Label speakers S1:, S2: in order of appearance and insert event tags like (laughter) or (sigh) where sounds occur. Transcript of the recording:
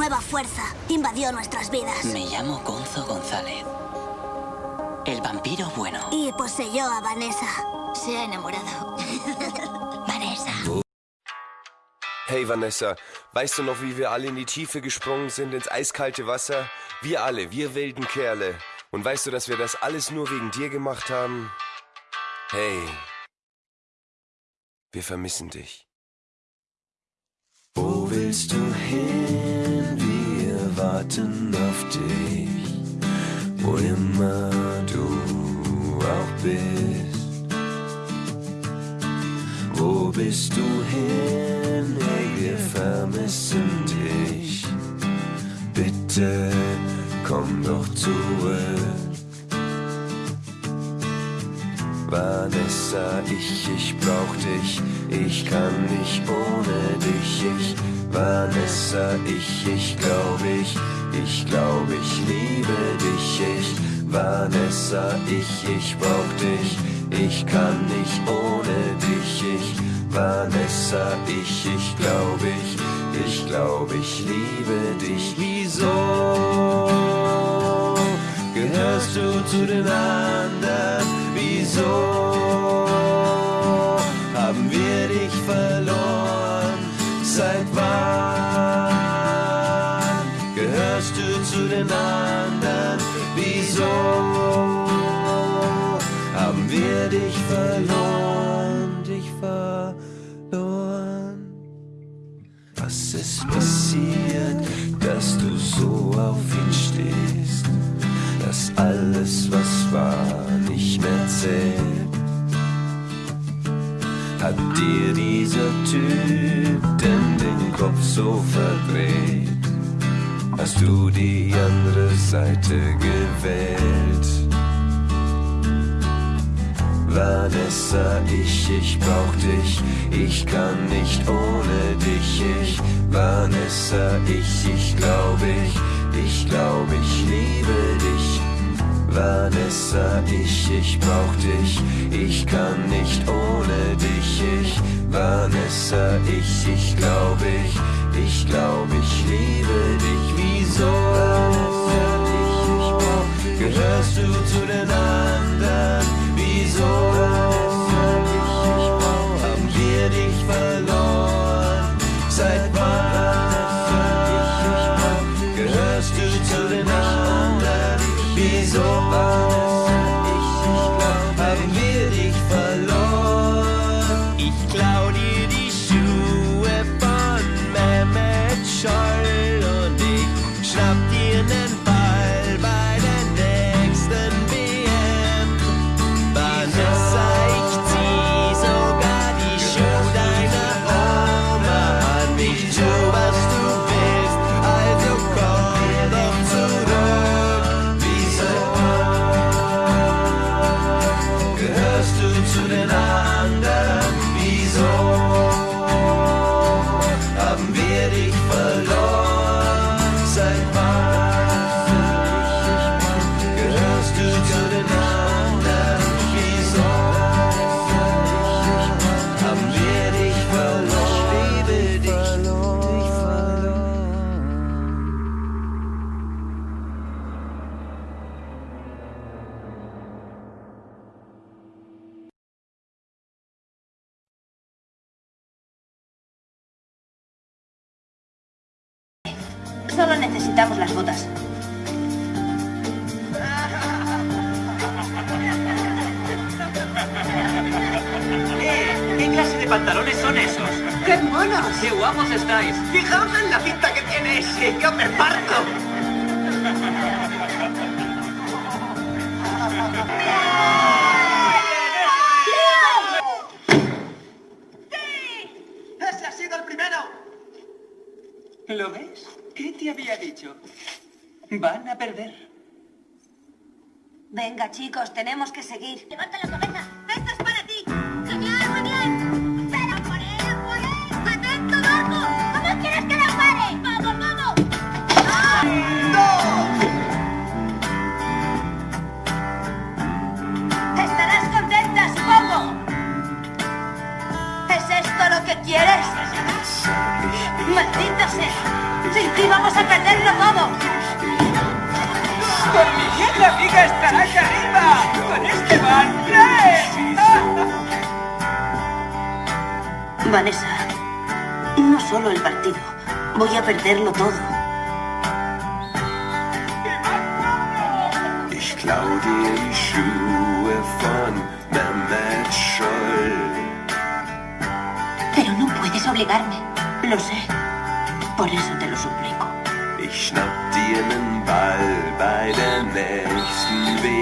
S1: nueva fuerza invadió nuestras vidas.
S2: Me llamo Gonzo González. El vampiro bueno.
S1: Y poseyó a Vanessa.
S3: Se ha enamorado. (laughs)
S1: Vanessa.
S4: Hey Vanessa, weißt du noch, wie wir alle in die Tiefe gesprungen sind, ins eiskalte Wasser? Wir alle, wir wilden Kerle. Und weißt du, dass wir das alles nur wegen dir gemacht haben? Hey, wir vermissen dich.
S5: Wo willst du hin? Warten auf dich, wo immer du auch bist. Wo bist du hin? Hey, wir vermissen dich. Bitte komm doch zurück. Vanessa, ich, ich brauch dich, ich kann nicht ohne dich, ich, Vanessa, ich, ich glaub ich, ich glaub ich liebe dich, ich, Vanessa, ich, ich brauch dich, ich kann nicht ohne dich, ich, Vanessa, ich, ich glaub ich, ich glaub ich liebe dich, wieso gehörst du zu den anderen? Wieso Hat dir dieser Typ denn den Kopf so verdreht? Hast du die andere Seite gewählt? Vanessa, ich, ich brauch dich, ich kann nicht ohne dich, ich, Vanessa, ich, ich glaub ich, ich glaub ich. Vanessa, ich, ich brauch dich, ich kann nicht ohne dich, ich, Vanessa, ich, ich glaub ich, ich glaub ich liebe dich, wieso? be
S3: over. Necesitamos las botas.
S6: Eh, ¿Qué clase de pantalones son esos?
S7: ¡Qué monos!
S6: ¡Qué guapos estáis!
S7: Fijaos en la cinta que tiene ese, yo me parto. ¡Ese ha sido el primero!
S6: ¿Lo ves? ¿Qué te había dicho? Van a perder.
S3: Venga, chicos, tenemos que seguir.
S1: Levanta la cabeza. Esto es para ti. Genial, muy bien. Pero por él, por él. Atento, Marco. ¿Cómo quieres que lo pare? Vamos, vamos.
S3: Estarás contenta, supongo. ¿Es esto lo que quieres? ¡Maldita sea! ¡Sin ti vamos ¡Vamos a perderlo todo!
S6: ¡Con mi vieja amiga estarás arriba! ¡Con Esteban! ¡Tres!
S3: Vanessa, no solo el partido. Voy a perderlo todo.
S5: Ich klau dir die Schuhe von Mehmet Scholl.
S3: Pero no puedes obligarme. Lo sé. Por eso te lo suplico.
S5: Ich schnapp dir nen Ball bei der nächsten WM.